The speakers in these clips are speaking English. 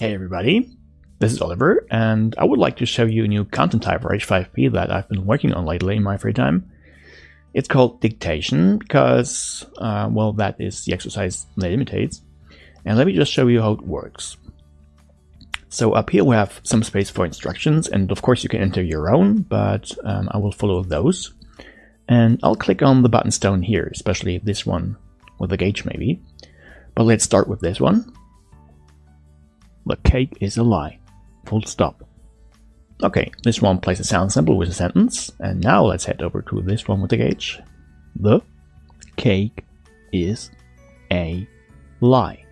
Hey everybody, this is Oliver, and I would like to show you a new content type for H5P that I've been working on lately in my free time. It's called dictation because, uh, well, that is the exercise that imitates. And let me just show you how it works. So up here we have some space for instructions, and of course you can enter your own, but um, I will follow those. And I'll click on the button stone here, especially this one with the gauge maybe. But let's start with this one. The cake is a lie. Full stop. Okay, this one plays a sound sample with a sentence, and now let's head over to this one with the gauge. The cake is a lie.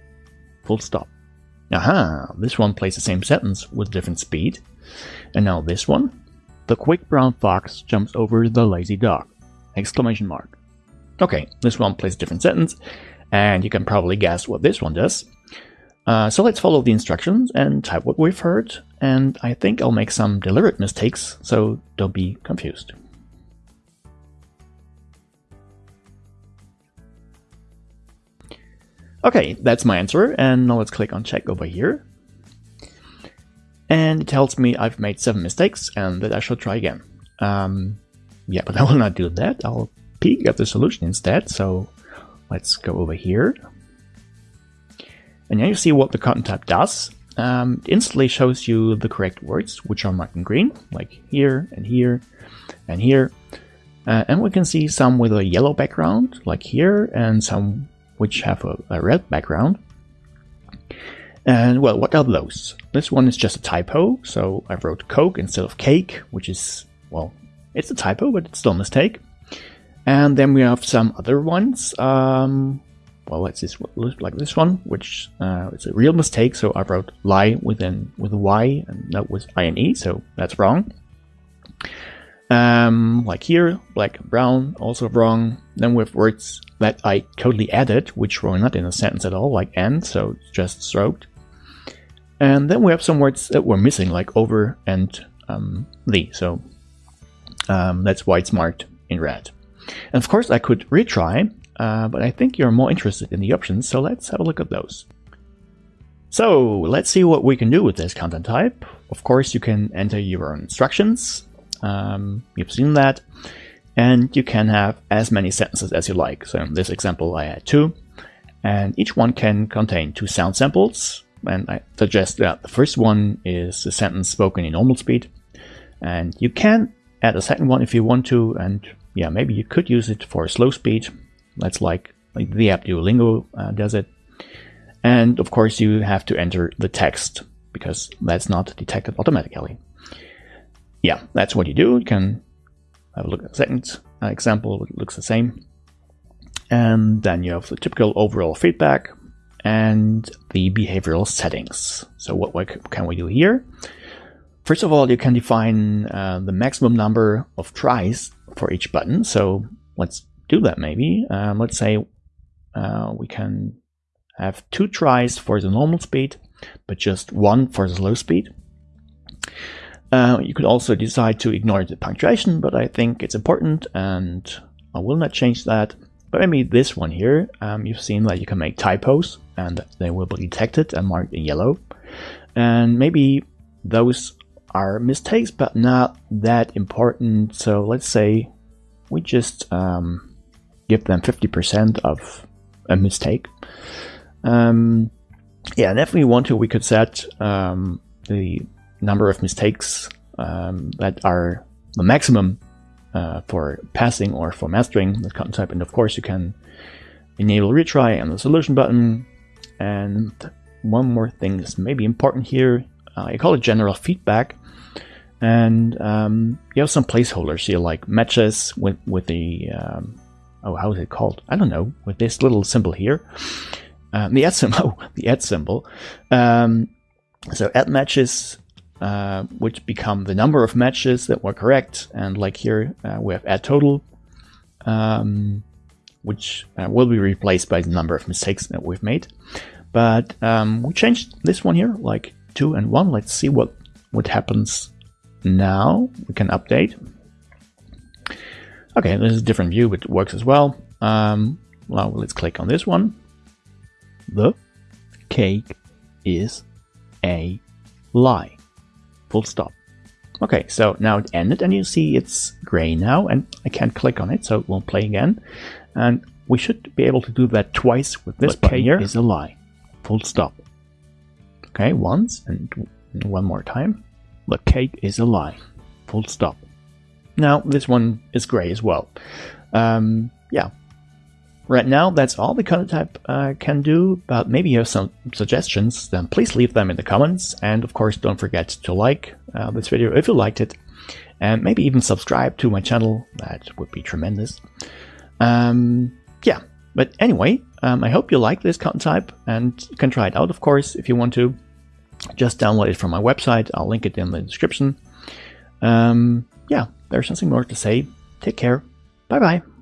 Full stop. Aha, this one plays the same sentence with different speed. And now this one. The quick brown fox jumps over the lazy dog. Exclamation mark. Okay, this one plays a different sentence, and you can probably guess what this one does. Uh, so let's follow the instructions and type what we've heard, and I think I'll make some deliberate mistakes, so don't be confused. Okay, that's my answer, and now let's click on check over here. And it tells me I've made seven mistakes and that I should try again. Um, yeah, but I will not do that. I'll peek at the solution instead, so let's go over here and now you see what the content type does. Um, it instantly shows you the correct words, which are marked in green, like here and here and here. Uh, and we can see some with a yellow background, like here, and some which have a, a red background. And well, what are those? This one is just a typo, so I wrote Coke instead of cake, which is, well, it's a typo, but it's still a mistake. And then we have some other ones. Um, well, let's just like this one, which uh, it's a real mistake. So I wrote lie within with a Y and not with I and E, so that's wrong. Um, like here, black and brown, also wrong. Then we have words that I totally added, which were not in a sentence at all, like and, so it's just stroked. And then we have some words that were missing, like over and um, the, so um, that's why it's marked in red. And of course, I could retry uh, but I think you're more interested in the options, so let's have a look at those. So let's see what we can do with this content type. Of course, you can enter your own instructions. Um, you've seen that. And you can have as many sentences as you like. So in this example, I had two. And each one can contain two sound samples. And I suggest that the first one is a sentence spoken in normal speed. And you can add a second one if you want to. And yeah, maybe you could use it for slow speed. That's like, like the app Duolingo uh, does it. And of course, you have to enter the text because that's not detected automatically. Yeah, that's what you do. You can have a look at the second uh, example. It looks the same. And then you have the typical overall feedback and the behavioral settings. So what, what can we do here? First of all, you can define uh, the maximum number of tries for each button. So let's do that maybe. Um, let's say uh, we can have two tries for the normal speed, but just one for the slow speed. Uh, you could also decide to ignore the punctuation, but I think it's important and I will not change that. But maybe this one here, um, you've seen that you can make typos and they will be detected and marked in yellow. And maybe those are mistakes, but not that important. So let's say we just um, give them 50% of a mistake. Um, yeah, and if we want to, we could set um, the number of mistakes um, that are the maximum uh, for passing or for mastering the type. And of course, you can enable retry and the solution button. And one more thing is maybe important here. Uh, I call it general feedback. And um, you have some placeholders here, like matches with, with the um, oh, how is it called? I don't know, with this little symbol here. Um, the add symbol, oh, the add symbol. Um, so add matches, uh, which become the number of matches that were correct. And like here, uh, we have add total, um, which uh, will be replaced by the number of mistakes that we've made. But um, we changed this one here, like two and one. Let's see what, what happens now. We can update. Okay, this is a different view, but it works as well. Um, well, let's click on this one. The cake is a lie. Full stop. Okay, so now it ended and you see it's gray now and I can't click on it so it won't play again. And we should be able to do that twice with this but button here. is a lie. Full stop. Okay, once and one more time. The cake is a lie. Full stop. Now this one is gray as well. Um, yeah. Right now, that's all the content type uh, can do, but maybe you have some suggestions, then please leave them in the comments. And of course, don't forget to like uh, this video if you liked it, and maybe even subscribe to my channel. That would be tremendous. Um, yeah, but anyway, um, I hope you like this content type, and you can try it out, of course, if you want to. Just download it from my website. I'll link it in the description. Um, yeah, there's nothing more to say. Take care. Bye bye.